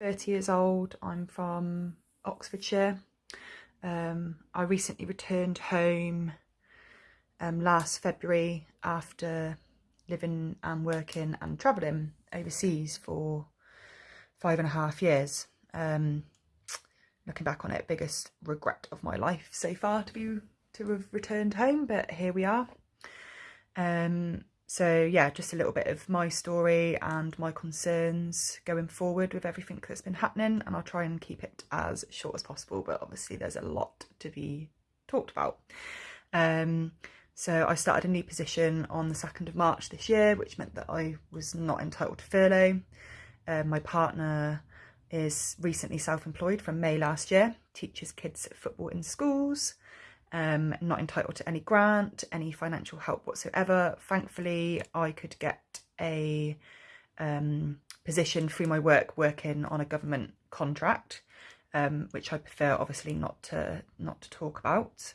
30 years old. I'm from Oxfordshire. Um, I recently returned home um, last February after living and working and travelling overseas for five and a half years. Um, looking back on it, biggest regret of my life so far to be to have returned home, but here we are. Um, so yeah, just a little bit of my story and my concerns going forward with everything that's been happening and I'll try and keep it as short as possible, but obviously there's a lot to be talked about. Um, so I started a new position on the 2nd of March this year, which meant that I was not entitled to furlough. Um, my partner is recently self-employed from May last year, teaches kids football in schools um, not entitled to any grant, any financial help whatsoever. Thankfully, I could get a um, position through my work working on a government contract, um, which I prefer obviously not to not to talk about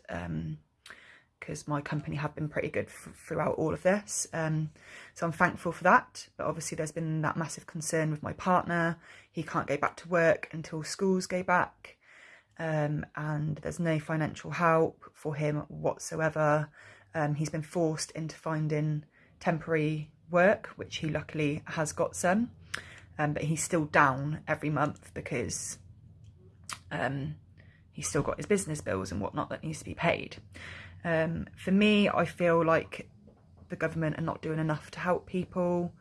because um, my company have been pretty good throughout all of this. Um, so I'm thankful for that. But obviously there's been that massive concern with my partner. He can't go back to work until schools go back um, and there's no financial help for him whatsoever. Um, he's been forced into finding temporary work, which he luckily has got some, um, but he's still down every month because um, he's still got his business bills and whatnot that needs to be paid. Um, for me, I feel like the government are not doing enough to help people.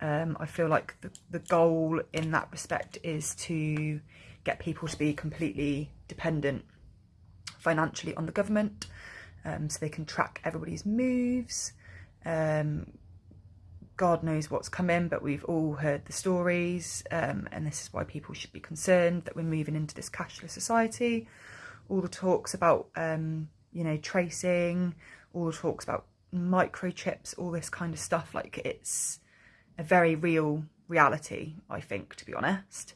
Um, I feel like the, the goal in that respect is to get people to be completely dependent financially on the government um, so they can track everybody's moves. Um, God knows what's coming, but we've all heard the stories, um, and this is why people should be concerned that we're moving into this cashless society. All the talks about, um, you know, tracing, all the talks about microchips, all this kind of stuff, like it's a very real reality, I think, to be honest.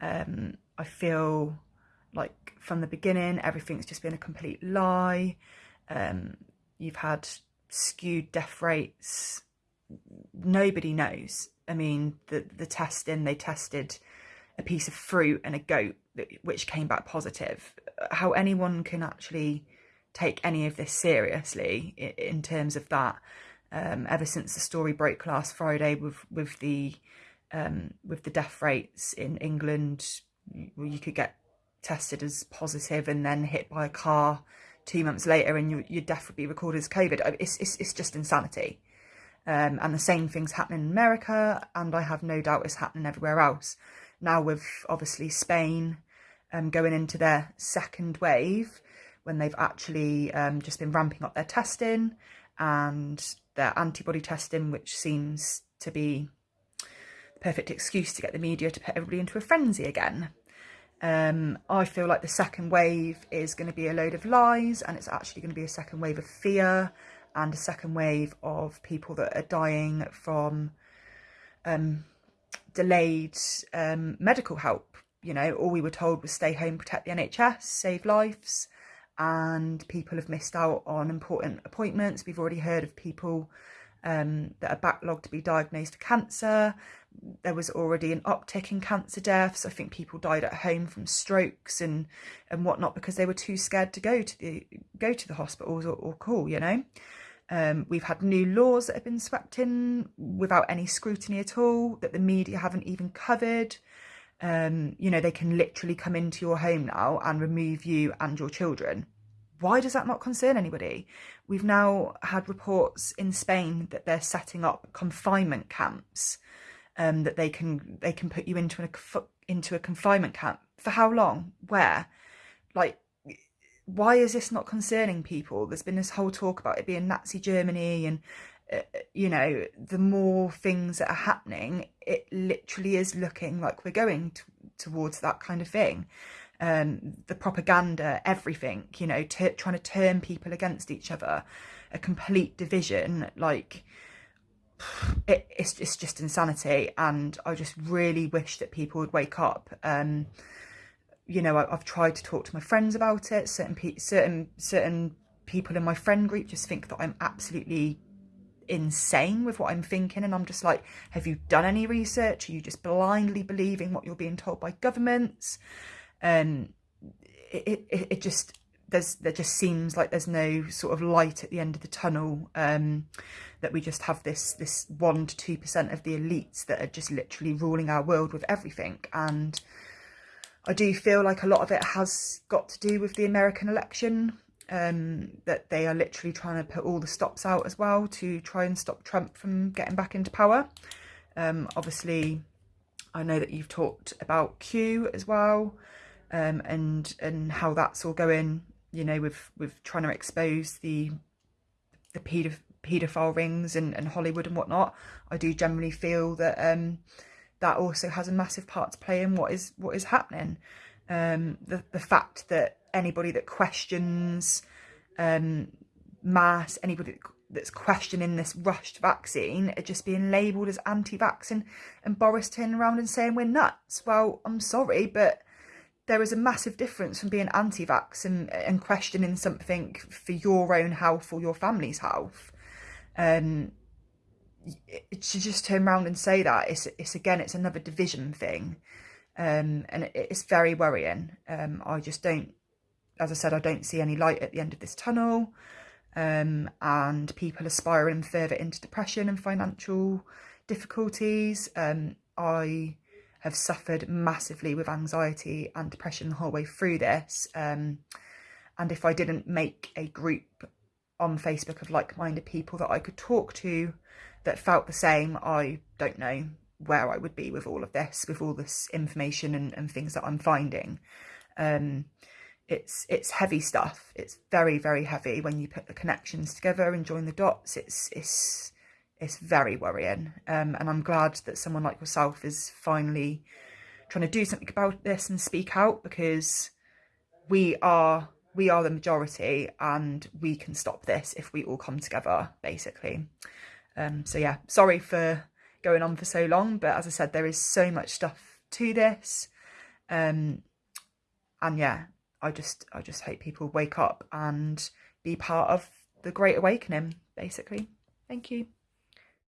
Um, I feel like from the beginning, everything's just been a complete lie. Um, you've had skewed death rates. Nobody knows. I mean, the, the testing, they tested a piece of fruit and a goat, which came back positive. How anyone can actually take any of this seriously in terms of that, um, ever since the story broke last Friday with, with the um, with the death rates in England, you could get tested as positive and then hit by a car two months later and you, would be recorded as COVID. It's, it's, it's just insanity. Um, and the same thing's happening in America and I have no doubt it's happening everywhere else. Now with obviously Spain um, going into their second wave when they've actually um, just been ramping up their testing and their antibody testing, which seems to be the perfect excuse to get the media to put everybody into a frenzy again. Um, I feel like the second wave is going to be a load of lies and it's actually going to be a second wave of fear and a second wave of people that are dying from um, delayed um, medical help. You know, all we were told was stay home, protect the NHS, save lives, and people have missed out on important appointments. We've already heard of people um, that are backlogged to be diagnosed with cancer. There was already an uptick in cancer deaths. I think people died at home from strokes and and whatnot because they were too scared to go to the go to the hospitals or, or call. You know, um, we've had new laws that have been swept in without any scrutiny at all that the media haven't even covered. Um, you know, they can literally come into your home now and remove you and your children why does that not concern anybody? We've now had reports in Spain that they're setting up confinement camps, um, that they can they can put you into a into a confinement camp for how long? Where? Like, why is this not concerning people? There's been this whole talk about it being Nazi Germany, and uh, you know, the more things that are happening, it literally is looking like we're going to, towards that kind of thing um, the propaganda, everything, you know, trying to turn people against each other, a complete division, like it, it's, it's just insanity. And I just really wish that people would wake up. Um, you know, I, have tried to talk to my friends about it. Certain pe certain certain people in my friend group just think that I'm absolutely insane with what I'm thinking. And I'm just like, have you done any research? Are you just blindly believing what you're being told by governments? Um, it, it, it just, there's, there just seems like there's no sort of light at the end of the tunnel. Um, that we just have this, this one to two percent of the elites that are just literally ruling our world with everything. And I do feel like a lot of it has got to do with the American election um, that they are literally trying to put all the stops out as well to try and stop Trump from getting back into power. Um, obviously, I know that you've talked about Q as well um, and and how that's all going, you know, with, with trying to expose the the paedophile rings and, and Hollywood and whatnot. I do generally feel that um, that also has a massive part to play in what is what is happening. Um, the the fact that anybody that questions um, mass, anybody that's questioning this rushed vaccine are just being labelled as anti-vax and, and Boris turning around and saying we're nuts. Well, I'm sorry, but there is a massive difference from being anti-vax and, and questioning something for your own health or your family's health. Um, to just turn around and say that it's it's again it's another division thing um, and it's very worrying um, I just don't as I said, I don't see any light at the end of this tunnel. Um, and people are spiraling further into depression and financial difficulties. Um, I have suffered massively with anxiety and depression the whole way through this. Um, and if I didn't make a group on Facebook of like-minded people that I could talk to that felt the same, I don't know where I would be with all of this, with all this information and, and things that I'm finding. Um, it's it's heavy stuff. It's very very heavy when you put the connections together and join the dots. It's it's it's very worrying. Um, and I'm glad that someone like yourself is finally trying to do something about this and speak out because we are we are the majority and we can stop this if we all come together basically um, so yeah sorry for going on for so long but as i said there is so much stuff to this um, and yeah I just I just hope people wake up and be part of the Great Awakening, basically. Thank you.